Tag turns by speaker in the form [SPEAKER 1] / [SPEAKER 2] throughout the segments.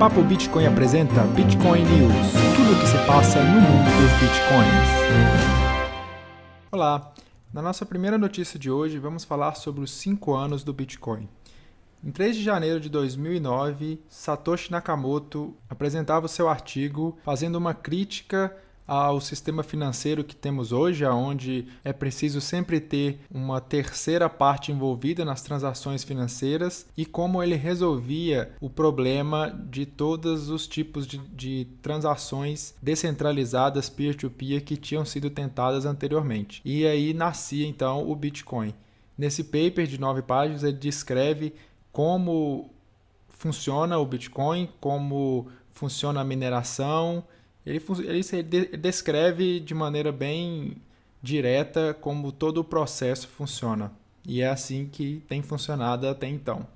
[SPEAKER 1] Papo Bitcoin apresenta Bitcoin News, tudo o que se passa no mundo dos bitcoins. Olá, na nossa primeira notícia de hoje vamos falar sobre os 5 anos do Bitcoin. Em 3 de janeiro de 2009, Satoshi Nakamoto apresentava o seu artigo fazendo uma crítica ao sistema financeiro que temos hoje, onde é preciso sempre ter uma terceira parte envolvida nas transações financeiras e como ele resolvia o problema de todos os tipos de, de transações descentralizadas peer-to-peer -peer que tinham sido tentadas anteriormente. E aí nascia então o Bitcoin. Nesse paper de nove páginas, ele descreve como funciona o Bitcoin, como funciona a mineração ele, ele descreve de maneira bem direta como todo o processo funciona. E é assim que tem funcionado até então.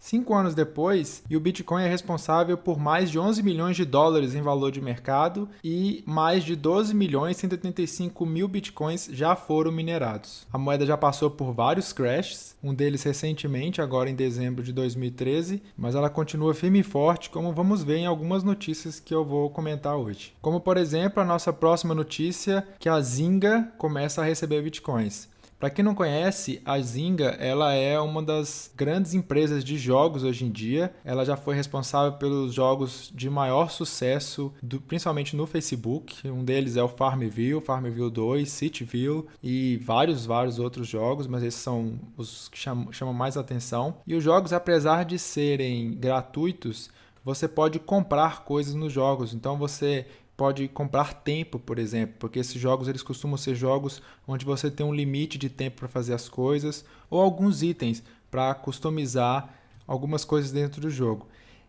[SPEAKER 1] Cinco anos depois, e o Bitcoin é responsável por mais de 11 milhões de dólares em valor de mercado e mais de 12 milhões e 185 mil Bitcoins já foram minerados. A moeda já passou por vários crashes, um deles recentemente, agora em dezembro de 2013, mas ela continua firme e forte, como vamos ver em algumas notícias que eu vou comentar hoje. Como, por exemplo, a nossa próxima notícia, que a Zinga começa a receber Bitcoins. Para quem não conhece, a Zynga ela é uma das grandes empresas de jogos hoje em dia. Ela já foi responsável pelos jogos de maior sucesso, do, principalmente no Facebook. Um deles é o Farmville, Farmville 2, Cityville e vários, vários outros jogos, mas esses são os que chamam, chamam mais atenção. E os jogos, apesar de serem gratuitos, você pode comprar coisas nos jogos. Então você pode comprar tempo, por exemplo, porque esses jogos eles costumam ser jogos onde você tem um limite de tempo para fazer as coisas ou alguns itens para customizar algumas coisas dentro do jogo.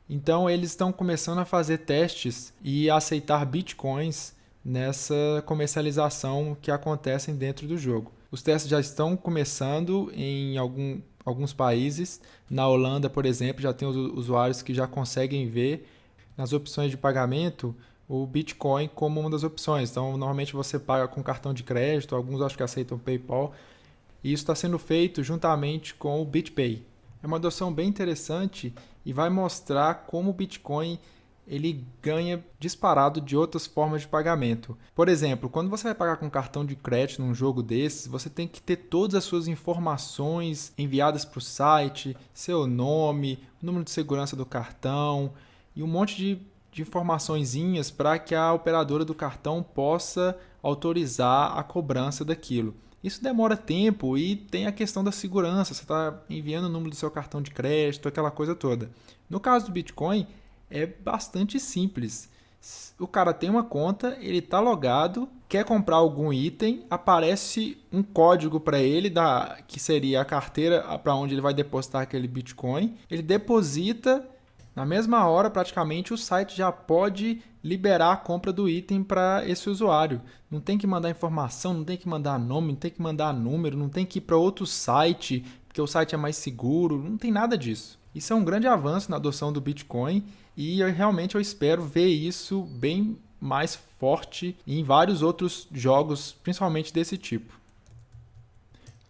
[SPEAKER 1] Então eles estão começando a fazer testes e aceitar bitcoins nessa comercialização que acontecem dentro do jogo. Os testes já estão começando em algum, alguns países. Na Holanda, por exemplo, já tem os usuários que já conseguem ver nas opções de pagamento o Bitcoin como uma das opções. Então, normalmente você paga com cartão de crédito, alguns acho que aceitam PayPal. E isso está sendo feito juntamente com o BitPay. É uma adoção bem interessante e vai mostrar como o Bitcoin ele ganha disparado de outras formas de pagamento. Por exemplo, quando você vai pagar com cartão de crédito num jogo desses, você tem que ter todas as suas informações enviadas para o site, seu nome, número de segurança do cartão e um monte de de informaçõezinhas para que a operadora do cartão possa autorizar a cobrança daquilo. Isso demora tempo e tem a questão da segurança. Você está enviando o número do seu cartão de crédito, aquela coisa toda. No caso do Bitcoin, é bastante simples. O cara tem uma conta, ele está logado, quer comprar algum item, aparece um código para ele, da, que seria a carteira para onde ele vai depositar aquele Bitcoin. Ele deposita na mesma hora, praticamente, o site já pode liberar a compra do item para esse usuário. Não tem que mandar informação, não tem que mandar nome, não tem que mandar número, não tem que ir para outro site, porque o site é mais seguro, não tem nada disso. Isso é um grande avanço na adoção do Bitcoin e eu, realmente eu espero ver isso bem mais forte em vários outros jogos, principalmente desse tipo.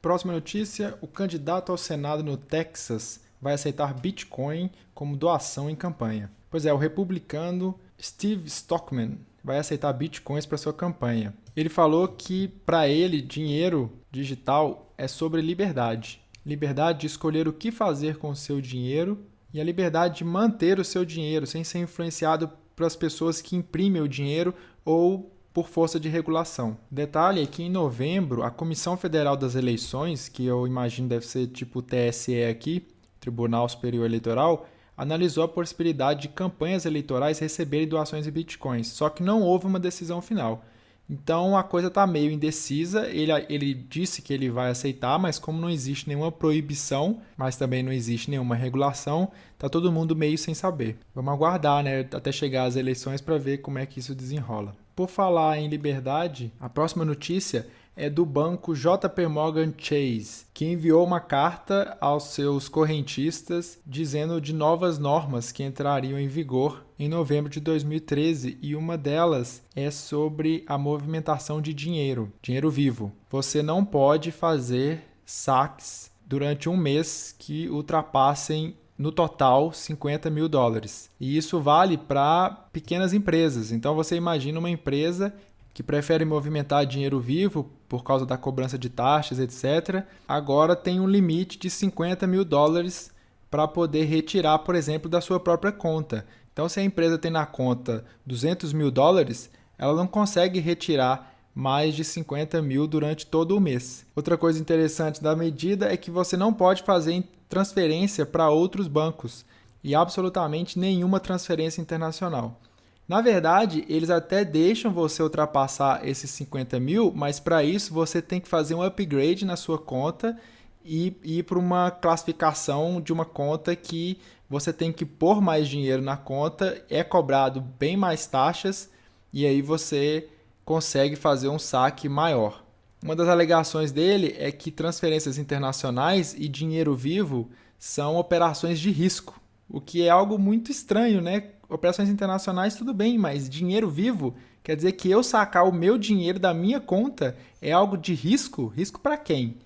[SPEAKER 1] Próxima notícia: o candidato ao Senado no Texas vai aceitar Bitcoin como doação em campanha. Pois é, o republicano Steve Stockman vai aceitar bitcoins para sua campanha. Ele falou que para ele dinheiro digital é sobre liberdade. Liberdade de escolher o que fazer com o seu dinheiro e a liberdade de manter o seu dinheiro sem ser influenciado pelas pessoas que imprimem o dinheiro ou por força de regulação. Detalhe é que em novembro, a Comissão Federal das Eleições, que eu imagino deve ser tipo o TSE aqui, Tribunal Superior Eleitoral, analisou a possibilidade de campanhas eleitorais receberem doações em bitcoins, só que não houve uma decisão final. Então a coisa está meio indecisa. Ele, ele disse que ele vai aceitar, mas como não existe nenhuma proibição, mas também não existe nenhuma regulação, tá todo mundo meio sem saber. Vamos aguardar, né, até chegar às eleições para ver como é que isso desenrola. Por falar em liberdade, a próxima notícia é do banco JP Morgan Chase, que enviou uma carta aos seus correntistas dizendo de novas normas que entrariam em vigor em novembro de 2013 e uma delas é sobre a movimentação de dinheiro, dinheiro vivo. Você não pode fazer saques durante um mês que ultrapassem no total 50 mil dólares. E isso vale para pequenas empresas. Então você imagina uma empresa que prefere movimentar dinheiro vivo por causa da cobrança de taxas, etc., agora tem um limite de 50 mil dólares para poder retirar, por exemplo, da sua própria conta. Então, se a empresa tem na conta 200 mil dólares, ela não consegue retirar mais de 50 mil durante todo o mês. Outra coisa interessante da medida é que você não pode fazer transferência para outros bancos e absolutamente nenhuma transferência internacional. Na verdade, eles até deixam você ultrapassar esses 50 mil, mas para isso você tem que fazer um upgrade na sua conta e ir para uma classificação de uma conta que você tem que pôr mais dinheiro na conta, é cobrado bem mais taxas e aí você consegue fazer um saque maior. Uma das alegações dele é que transferências internacionais e dinheiro vivo são operações de risco, o que é algo muito estranho, né? Operações internacionais tudo bem, mas dinheiro vivo quer dizer que eu sacar o meu dinheiro da minha conta é algo de risco? Risco para quem?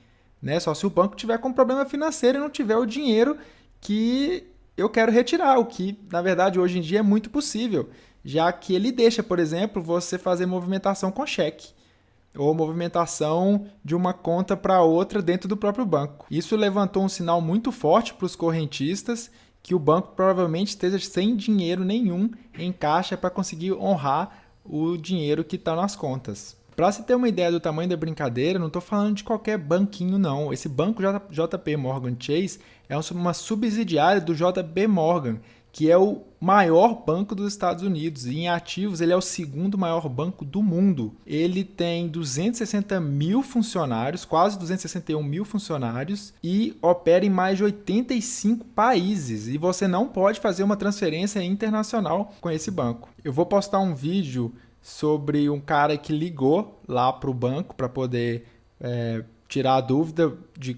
[SPEAKER 1] Né? Só se o banco tiver com problema financeiro e não tiver o dinheiro que eu quero retirar, o que na verdade hoje em dia é muito possível já que ele deixa, por exemplo, você fazer movimentação com cheque ou movimentação de uma conta para outra dentro do próprio banco. Isso levantou um sinal muito forte para os correntistas que o banco provavelmente esteja sem dinheiro nenhum em caixa para conseguir honrar o dinheiro que está nas contas. Para se ter uma ideia do tamanho da brincadeira, não estou falando de qualquer banquinho não. Esse banco JP Morgan Chase é uma subsidiária do JB Morgan, que é o maior banco dos Estados Unidos. E em ativos, ele é o segundo maior banco do mundo. Ele tem 260 mil funcionários, quase 261 mil funcionários, e opera em mais de 85 países. E você não pode fazer uma transferência internacional com esse banco. Eu vou postar um vídeo sobre um cara que ligou lá para o banco para poder é, tirar a dúvida de,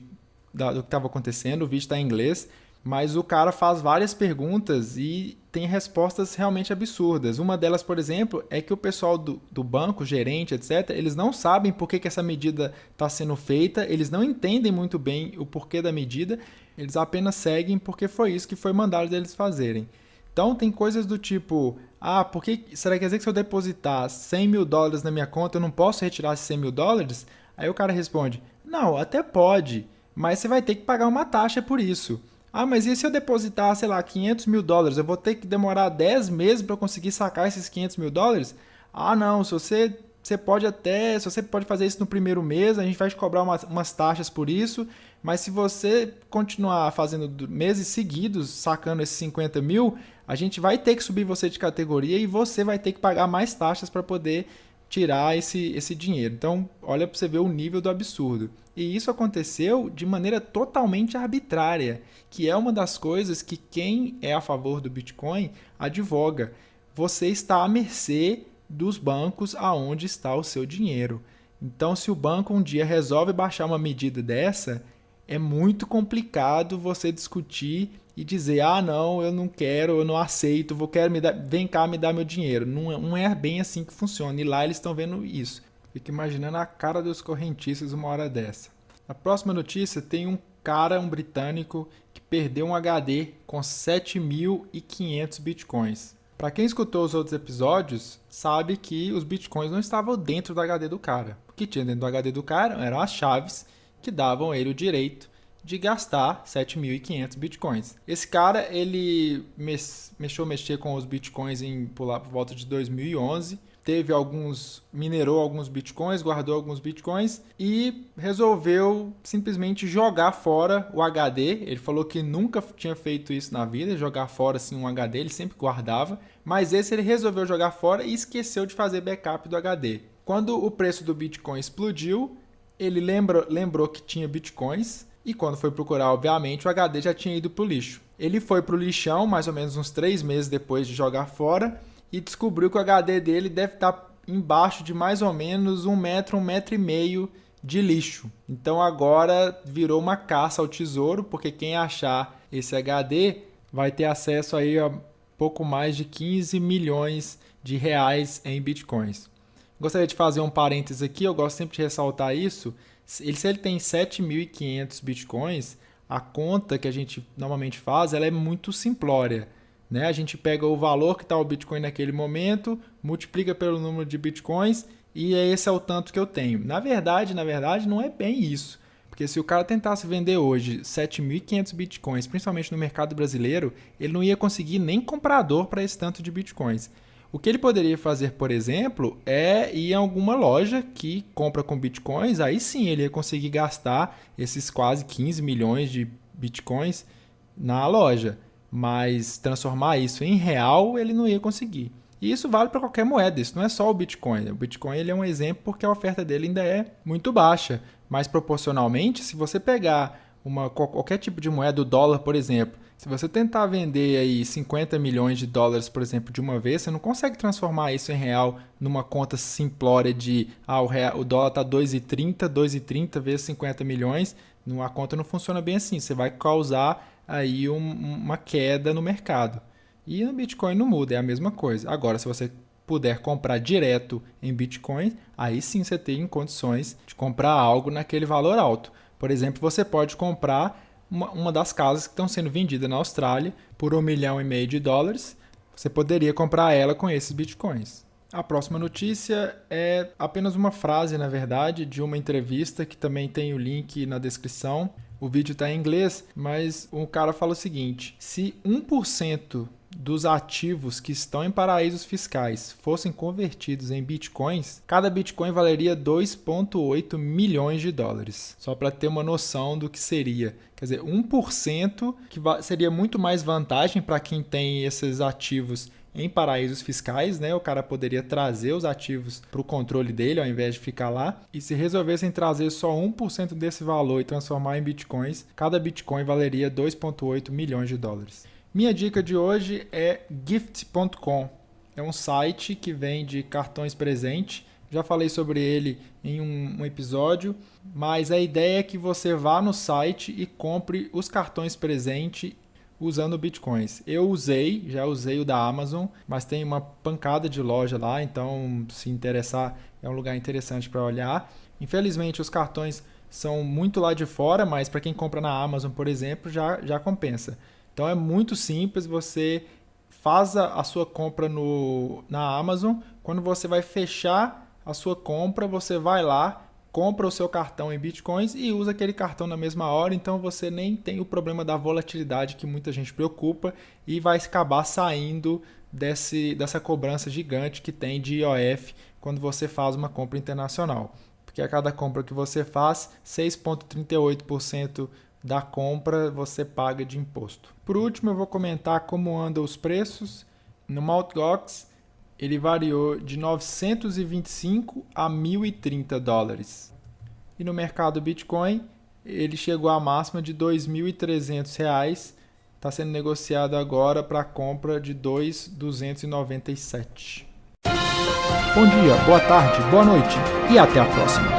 [SPEAKER 1] da, do que estava acontecendo. O vídeo está em inglês mas o cara faz várias perguntas e tem respostas realmente absurdas. Uma delas, por exemplo, é que o pessoal do, do banco, gerente, etc., eles não sabem por que, que essa medida está sendo feita, eles não entendem muito bem o porquê da medida, eles apenas seguem porque foi isso que foi mandado deles fazerem. Então, tem coisas do tipo: ah, por que, será que quer dizer que se eu depositar 100 mil dólares na minha conta, eu não posso retirar esses 100 mil dólares? Aí o cara responde: não, até pode, mas você vai ter que pagar uma taxa por isso. Ah, mas e se eu depositar, sei lá, 500 mil dólares? Eu vou ter que demorar 10 meses para conseguir sacar esses 500 mil dólares? Ah, não, se você, você pode até, se você pode fazer isso no primeiro mês, a gente vai te cobrar umas, umas taxas por isso, mas se você continuar fazendo meses seguidos, sacando esses 50 mil, a gente vai ter que subir você de categoria e você vai ter que pagar mais taxas para poder tirar esse, esse dinheiro. Então, olha para você ver o nível do absurdo. E isso aconteceu de maneira totalmente arbitrária, que é uma das coisas que quem é a favor do Bitcoin advoga. Você está à mercê dos bancos aonde está o seu dinheiro. Então, se o banco um dia resolve baixar uma medida dessa, é muito complicado você discutir e dizer: ah, não, eu não quero, eu não aceito, vou quero me dar, vem cá me dar meu dinheiro. Não, é, não é bem assim que funciona. E lá eles estão vendo isso. Fico imaginando a cara dos correntistas uma hora dessa. Na próxima notícia tem um cara, um britânico, que perdeu um HD com 7.500 bitcoins. Para quem escutou os outros episódios, sabe que os bitcoins não estavam dentro do HD do cara. O que tinha dentro do HD do cara eram as chaves que davam ele o direito de gastar 7.500 bitcoins. Esse cara, ele mexeu mexer com os bitcoins em pular por volta de 2011, teve alguns, minerou alguns bitcoins, guardou alguns bitcoins e resolveu simplesmente jogar fora o HD. Ele falou que nunca tinha feito isso na vida, jogar fora assim um HD, ele sempre guardava, mas esse ele resolveu jogar fora e esqueceu de fazer backup do HD. Quando o preço do Bitcoin explodiu, ele lembra, lembrou que tinha bitcoins e quando foi procurar, obviamente, o HD já tinha ido para o lixo. Ele foi para o lixão mais ou menos uns três meses depois de jogar fora e descobriu que o HD dele deve estar tá embaixo de mais ou menos um metro, um metro e meio de lixo. Então agora virou uma caça ao tesouro, porque quem achar esse HD vai ter acesso aí a pouco mais de 15 milhões de reais em bitcoins. Gostaria de fazer um parênteses aqui, eu gosto sempre de ressaltar isso. Ele, se ele tem 7.500 bitcoins, a conta que a gente normalmente faz ela é muito simplória. Né? A gente pega o valor que está o Bitcoin naquele momento, multiplica pelo número de Bitcoins e esse é o tanto que eu tenho. Na verdade, na verdade, não é bem isso. Porque se o cara tentasse vender hoje 7.500 bitcoins, principalmente no mercado brasileiro, ele não ia conseguir nem comprador para esse tanto de bitcoins. O que ele poderia fazer, por exemplo, é ir em alguma loja que compra com bitcoins, aí sim ele ia conseguir gastar esses quase 15 milhões de bitcoins na loja. Mas transformar isso em real ele não ia conseguir. E isso vale para qualquer moeda, isso não é só o Bitcoin. O Bitcoin ele é um exemplo porque a oferta dele ainda é muito baixa. Mas proporcionalmente, se você pegar uma, qualquer tipo de moeda, o dólar, por exemplo, se você tentar vender aí 50 milhões de dólares, por exemplo, de uma vez, você não consegue transformar isso em real numa conta simplória de ah, o, real, o dólar está 2,30, 2,30 vezes 50 milhões. A conta não funciona bem assim. Você vai causar aí um, uma queda no mercado. E no Bitcoin não muda, é a mesma coisa. Agora, se você puder comprar direto em Bitcoin, aí sim você tem condições de comprar algo naquele valor alto. Por exemplo, você pode comprar uma, uma das casas que estão sendo vendidas na Austrália por um milhão e meio de dólares. Você poderia comprar ela com esses Bitcoins. A próxima notícia é apenas uma frase, na verdade, de uma entrevista que também tem o link na descrição. O vídeo está em inglês, mas o cara fala o seguinte: se 1% dos ativos que estão em paraísos fiscais fossem convertidos em bitcoins, cada bitcoin valeria 2,8 milhões de dólares. Só para ter uma noção do que seria. Quer dizer, 1% que seria muito mais vantagem para quem tem esses ativos em paraísos fiscais, né? O cara poderia trazer os ativos para o controle dele ao invés de ficar lá. E se resolvessem trazer só 1% desse valor e transformar em bitcoins, cada bitcoin valeria 2,8 milhões de dólares. Minha dica de hoje é gift.com. É um site que vende cartões presente. Já falei sobre ele em um, um, episódio, mas a ideia é que você vá no site e compre os cartões presente usando bitcoins. Eu usei, já usei o da Amazon, mas tem uma pancada de loja lá, então se interessar é um lugar interessante para olhar. Infelizmente os cartões são muito lá de fora, mas para quem compra na Amazon, por exemplo, já, já compensa. Então é muito simples, você faz a, sua compra no, na Amazon, quando você vai fechar a sua compra, você vai lá, compra o seu cartão em bitcoins e usa aquele cartão na mesma hora, então você nem tem o problema da volatilidade que muita gente preocupa e vai acabar saindo desse, dessa cobrança gigante que tem de IOF quando você faz uma compra internacional. Porque a cada compra que você faz, 6,38% da compra você paga de imposto. Por último, eu vou comentar como andam os preços. No Mt. Gox, ele variou de 925 a 1.030 dólares. E no mercado Bitcoin, ele chegou à máxima de 2.300 reais. Está sendo negociado agora para compra de 2.297. Bom dia, boa tarde, boa noite e até a próxima.